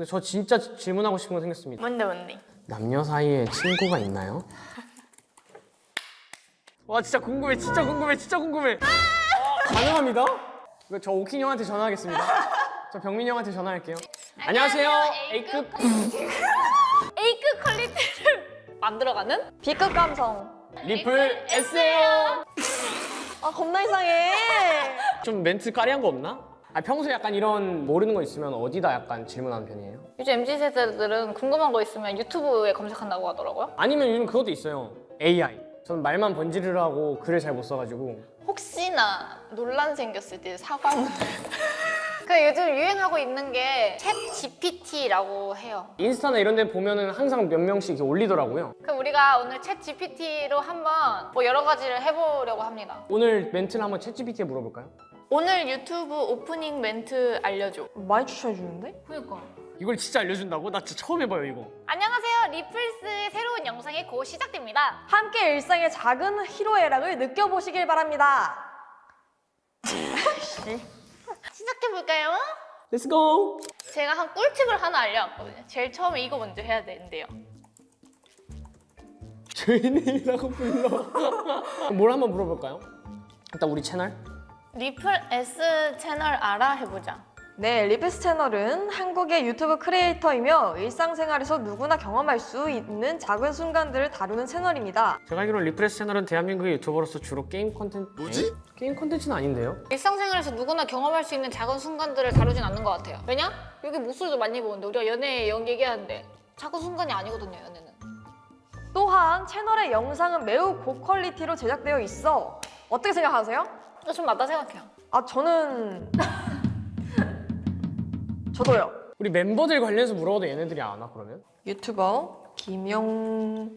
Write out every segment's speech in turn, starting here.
근데 저 진짜 질문하고 싶은 거 생겼습니다. 뭔데 뭔데? 남녀 사이에 친구가 있나요? 와 진짜 궁금해 진짜 궁금해 진짜 궁금해 가능합니다? 이거 저 오킨 형한테 전화하겠습니다 저 병민 형한테 전화할게요 안녕하세요 A급 A급 quality를 만들어가는 B급 감성. 리플 S예요 아 겁나 이상해. 좀 멘트 까리한 거 없나? 아 평소에 약간 이런 모르는 거 있으면 어디다 약간 질문하는 편이에요? 요즘 MZ 세대들은 궁금한 거 있으면 유튜브에 검색한다고 하더라고요. 아니면 요즘 그것도 있어요 AI 저는 말만 번지르르 하고 글을 잘 못 써가지고 혹시나 논란 생겼을 때 사과문. 그 요즘 유행하고 있는 게 챗 GPT라고 해요. 인스타나 이런 데 보면은 항상 몇 명씩 이렇게 올리더라고요 그럼 우리가 오늘 챗 GPT로 한번 뭐 여러 가지를 해보려고 합니다. 오늘 멘트를 한번 챗 GPT에 물어볼까요? 오늘 유튜브 오프닝 멘트 알려줘. 많이 추천해 주는데? 그니까. 이걸 진짜 알려준다고? 나 진짜 처음 해봐요 이거 안녕하세요. 리플스의 새로운 영상이 곧 시작됩니다. 함께 일상의 작은 희로애락을 느껴보시길 바랍니다. 시작해볼까요? Let's go! 제가 한 꿀팁을 하나 알려왔거든요. 제일 처음에 이거 먼저 해야 되는데요. 죄인이라고 불러 뭘 한번 물어볼까요? 일단 우리 채널 리플 S 채널 알아 해보자. 네, 리플스 채널은 한국의 유튜브 크리에이터이며 일상생활에서 누구나 경험할 수 있는 작은 순간들을 다루는 채널입니다. 제가 알기로 리프레스 채널은 대한민국의 유튜버로서 주로 게임 콘텐츠 뭐지? 게임 콘텐츠는 아닌데요? 일상생활에서 누구나 경험할 수 있는 작은 순간들을 다루진 않는 것 같아요. 왜냐? 여기 목소리도 많이 보는데 우리가 연애 연 얘기하는데 작은 순간이 아니거든요, 연애는. 또한 채널의 영상은 매우 고퀄리티로 제작되어 있어 어떻게 생각하세요? 좀 맞다 생각해요. 아 저는 저도요. 우리 멤버들 관련해서 물어봐도 얘네들이 안와 그러면? 유튜버 김영둥에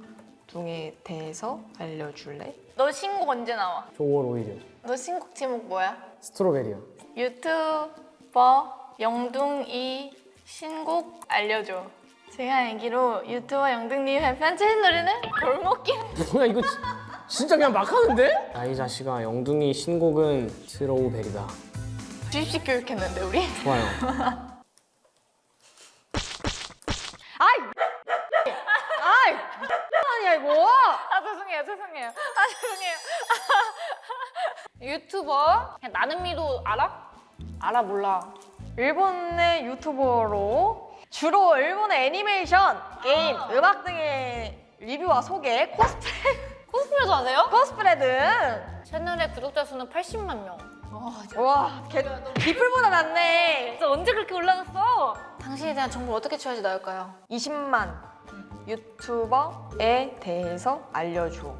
대해서 알려줄래? 너 신곡 언제 나와? 저 5월 5일이요 너 신곡 제목 뭐야? 스트로베리요 유튜버 영둥이 신곡 알려줘. 제가 알기로 유튜버 영둥님의 편집 노래는 골목길. 뭐야 이거 지- 진짜 그냥 막 하는데? 아이 자식아 영둥이 신곡은 스로우베리다 주입식 교육했는데 우리? 좋아요 아이! 아이! 아니야 이거! 아 죄송해요 죄송해요 아 죄송해요 유튜버 그냥 나는 미도 알아? 알아 몰라 일본의 유튜버로 주로 일본의 애니메이션, 게임, 음악 등의 리뷰와 소개, 코스프레, 하세요? 코스프레 등 채널의 구독자 수는 80만 명. 와, 개, 리플보다 낫네. 진짜 언제 그렇게 올라갔어? 당신에 대한 정보를 어떻게 취하지 나을까요? 20만 유튜버에 대해서 알려줘.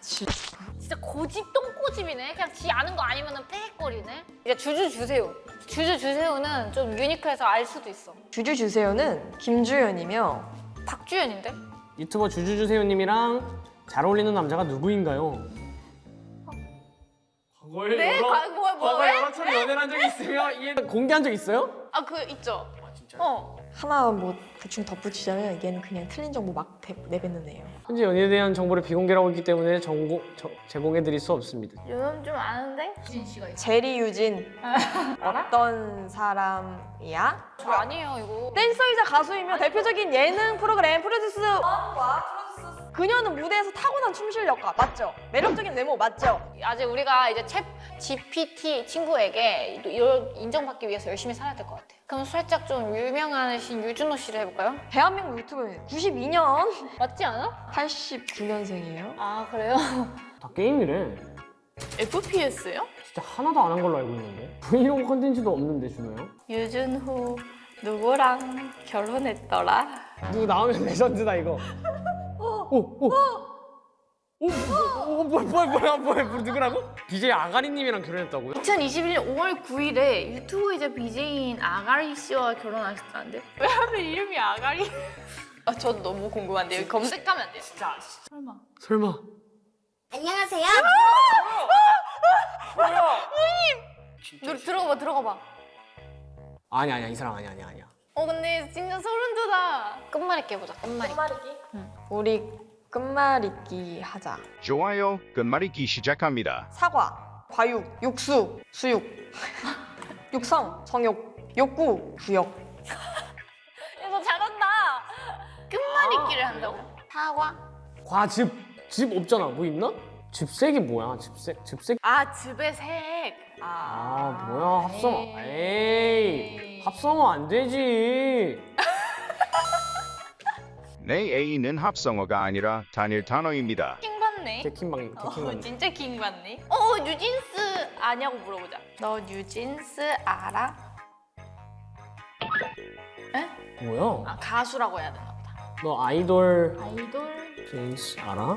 진짜 고집 똥고집이네. 그냥 지 아는 거 아니면 빽거리네. 이제 주주 주세요. 주주 주세요는 좀 유니크해서 알 수도 있어. 주주 주세요는 김주현이며 박주연인데? 유튜버 주주주세요님이랑 잘 어울리는 남자가 누구인가요? 과거에 네? 과- 뭐- 뭐- 과거에 왜? 여러 차례 연애를 한 적이 있으며 이 공개한 적 있어요? 아 그 있죠 아 진짜 어 하나 뭐 대충 덧붙이자면 얘는 그냥 틀린 정보 막 대- 내뱉는 애예요 현재 연애에 대한 정보를 비공개라고 했기 때문에 정보, 저- 제공해드릴 수 없습니다 요즘 좀 아는데? 주진 씨가 있어 제리 유진? 어떤 사람이야? 저 아니에요 이거 댄서이자 가수이며 대표적인 예능 프로그램 프로듀스 그녀는 무대에서 타고난 춤 실력가 맞죠? 매력적인 외모 맞죠? 아직 우리가 이제 챗 GPT 친구에게 이걸 인정받기 위해서 열심히 살아야 될 것 같아. 그럼 살짝 좀 유명하신 유준호 씨를 해볼까요? 대한민국 유튜브 92년 맞지 않아? 89년생이에요 아 그래요? 다 게임이래 FPS요? 진짜 하나도 안 한 걸로 알고 있는데 브이로그 컨텐츠도 없는데 준호요? 유준호 누구랑 결혼했더라? 누구 나오면 레전드다 이거 오! 오! 오! 오! 뭐야 뭐야 뭐야 뭐야 뭐 누구라고? BJ 아가리님이랑 결혼했다고요? 2021년 5월 9일에 유튜버이자 BJ인 아가리 씨와 결혼하셨다는데 왜 하필 이름이 아가리? 아 저도 너무 궁금한데 여기 검색하면 안 돼요? 진짜 설마 설마 안녕하세요. 너 들어가봐 들어가봐 아니 아니야 이 사람 아니야 아니야 아니야 어 근데 진짜 소름 돋아 끝말잇기 해보자 끝말잇기 우리 끝말잇기 하자 좋아요, 끝말잇기 시작합니다. 사과 과육 육수 수육 육성 성욕 욕구, 구역. 이거 잘한다. 끝말잇기를 한다고? 사과? 과즙 즙 없잖아. 뭐 있나? 즙색이 뭐야? 즙색 즙색 아 즙의 색. 아 뭐야 합성어 에이 합성어 안 되지 내 A는 합성어가 아니라 단일 단어입니다. 킹 받네. 개킹방 어, 진짜 킹 받네. 어 뉴진스 아냐고 물어보자. 너 뉴진스 알아? 에? 뭐야 아 가수라고 해야 되나 보다. 너 아이돌 아이돌. 뉴진스 알아?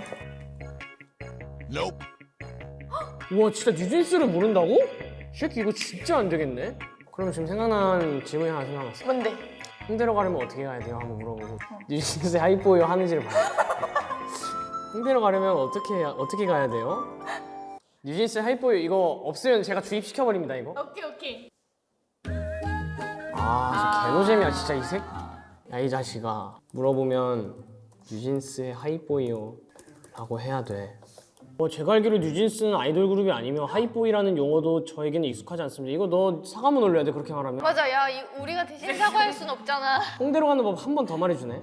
우와 진짜 뉴진스를 모른다고? 이 새끼 이거 진짜 안 되겠네 그럼 지금 생각난 질문이 하나 생각났어 뭔데? 홍대로 가려면 어떻게 가야 돼요? 한번 물어보고 뉴진스 Hype Boy요 하는지를 봐요 홍대로 가려면 어떻게 어떻게 가야 돼요? 뉴진스 Hype Boy요 이거 없으면 제가 주입시켜 버립니다 이거 오케이 오케이. 아, 진짜 개노잼이야 진짜 이 새. 야이 자식아. 물어보면 뉴진스의 Hype Boy요라고 해야 돼. 뭐 제가 알기로 뉴진스는 아이돌 그룹이 아니며 Hype Boy라는 용어도 저에게는 익숙하지 않습니다. 이거 너 사과문 올려야 돼 그렇게 말하면. 맞아 야 이, 우리가 대신 사과할 순 없잖아. 홍대로 가는 법 한 번 더 말해주네.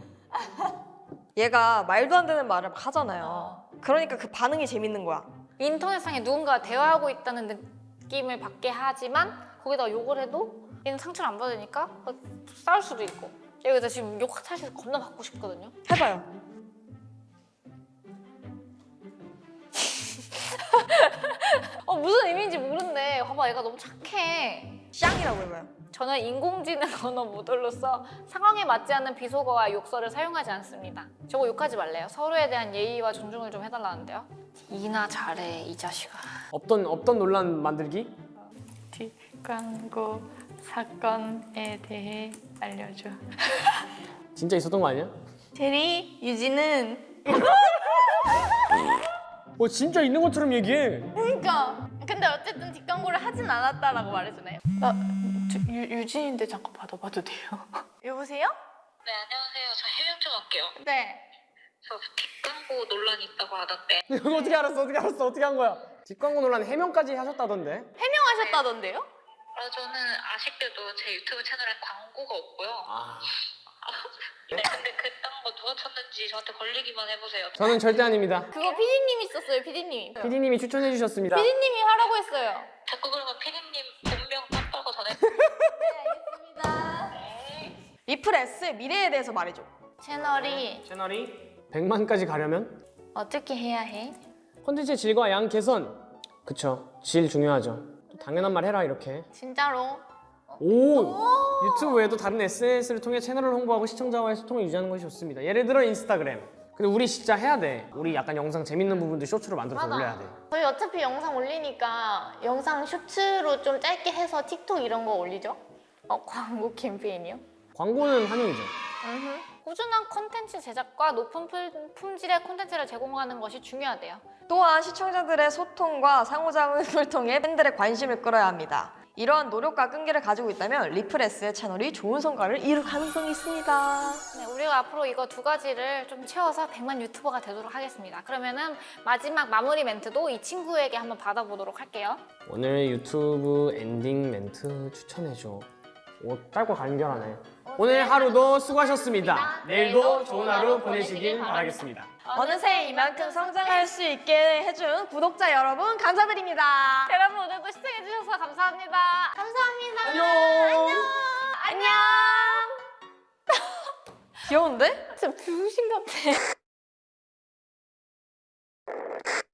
얘가 말도 안 되는 말을 막 하잖아요. 그러니까 그 반응이 재밌는 거야. 인터넷상에 누군가 대화하고 있다는 느낌을 받게 하지만 거기다 욕을 해도 얘는 상처를 안 받으니까 막 싸울 수도 있고 여기다 지금 욕 사실 겁나 받고 싶거든요 해봐요. 어 무슨 의미인지 모르는데 봐봐 얘가 너무 착해. 쌍이라고 해봐요. 저는 인공지능 언어 모델로서 상황에 맞지 않는 비속어와 욕설을 사용하지 않습니다. 저거 욕하지 말래요. 서로에 대한 예의와 존중을 좀 해달라는데요. 이나 잘해 이 자식아. 없던 없던 논란 만들기. 뒷광고 사건에 대해 알려줘. 진짜 있었던 거 아니야? 제리 유지는 뭐 진짜 있는 것처럼 얘기해. 그러니까 근데 어쨌든 뒷광고를 하진 않았다라고 말해주네요 나 저, 유, 유진인데 잠깐 받아봐도 돼요? 여보세요? 네, 안녕하세요. 저 해명 좀 할게요. 네저 뒷광고 논란이 있다고 하던데. 이거 어떻게 알았어? 어떻게 알았어? 어떻게 한 거야? 뒷광고 논란 해명까지 하셨다던데. 해명하셨다던데요? 아, 저는 아쉽게도 제 유튜브 채널에 광고가 없고요. 아. 네, 근데 그딴 거 누가 쳤는지 저한테 걸리기만 해보세요. 저는 절대 아닙니다. 그거 피디님이 썼어요 피디님이 PD님이 추천해 주셨습니다. 피디님이 하라고 했어요 자꾸 그러면 피디님 본명 깜빡고 전해. 리플S의 미래에 대해서 말해줘. 채널이 채널이 100만까지 가려면 어떻게 해야 해? 콘텐츠의 질과 양 개선. 그쵸. 질 중요하죠. 또 당연한 말 해라 이렇게. 진짜로 오! 유튜브 외에도 다른 SNS를 통해 채널을 홍보하고 시청자와의 소통을 유지하는 것이 좋습니다. 예를 들어 인스타그램. 근데 우리 진짜 해야 돼. 우리 약간 영상 재밌는 부분들 쇼츠로 만들어서 맞아. 올려야 돼. 저희 어차피 영상 올리니까 영상 쇼츠로 좀 짧게 해서 틱톡 이런 거 올리죠? 어 광고 캠페인이요? 광고는 환영이죠. 음흠. 꾸준한 콘텐츠 제작과 높은 품- 품질의 콘텐츠를 제공하는 것이 중요하대요. 또한 시청자들의 소통과 상호작용을 통해 팬들의 관심을 끌어야 합니다. 이러한 노력과 끈기를 가지고 있다면 리플S의 채널이 좋은 성과를 이룰 가능성이 있습니다. 네, 우리가 앞으로 이거 두 가지를 좀 채워서 100만 유튜버가 되도록 하겠습니다. 그러면은 마지막 마무리 멘트도 이 친구에게 한번 받아보도록 할게요. 오늘 유튜브 엔딩 멘트 추천해줘. 오, 짧고 간결하네. 오늘 하루도 수고하셨습니다. 내일도 좋은 하루 보내시길 바라겠습니다. 어느새 이만큼 성장할 수 있게 해준 구독자 여러분 감사드립니다. 여러분 오늘도 시청해주셔서 감사합니다. 감사합니다. 안녕. 안녕. 귀여운데? 진짜 병신 같아.